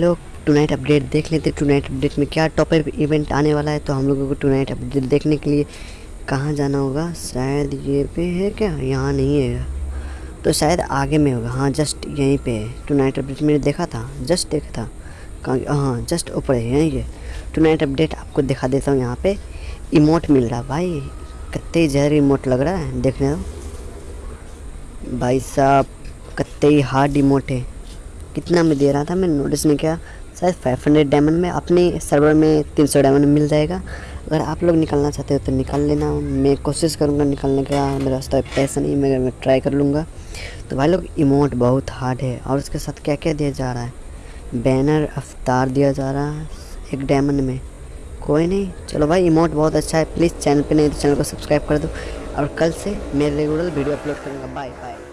लोग to night update देख लेते टू नाइट अपडेट में क्या टॉप इवेंट आने वाला है? तो हम लोगों को टू नाइट अपडेट देखने के लिए कहाँ जाना होगा? शायद ये पे है क्या? यहाँ नहीं है। तो शायद आगे में होगा। हाँ जस्ट यहीं पे है। टू नाइट अपडेट मैंने देखा था। जस्ट देखा था। कहाँ हाँ जस्ट ऊपर है यहीं है टू नाइट अपडेट आपको दिखा देता हूँ यहाँ पे। इमोट मिल रहा भाई। कत्ते जहर इमोट लग रहा है। देखने दो। भाई साहब, कत्ते हार्ड इमोट है। कितना में दे रहा था मैं नोटिस में क्या, शायद 500 डायमंड में अपने सर्वर में 300 डायमंड मिल जाएगा। अगर आप लोग निकलना चाहते हो तो निकाल लेना। मैं कोशिश करूँगा निकालने का, मेरा रास्ता पैसा नहीं मगर मैं ट्राई कर लूँगा। तो भाई लोग इमोट बहुत हार्ड है। और उसके साथ क्या क्या दिया जा रहा है? बैनर अवतार दिया जा रहा है एक डायमंड में। कोई नहीं। चलो भाई इमोट बहुत अच्छा है। प्लीज़ चैनल पे नहीं तो चैनल को सब्सक्राइब कर दो। और कल से मैं रेगुलर वीडियो अपलोड करूँगा। Bye bye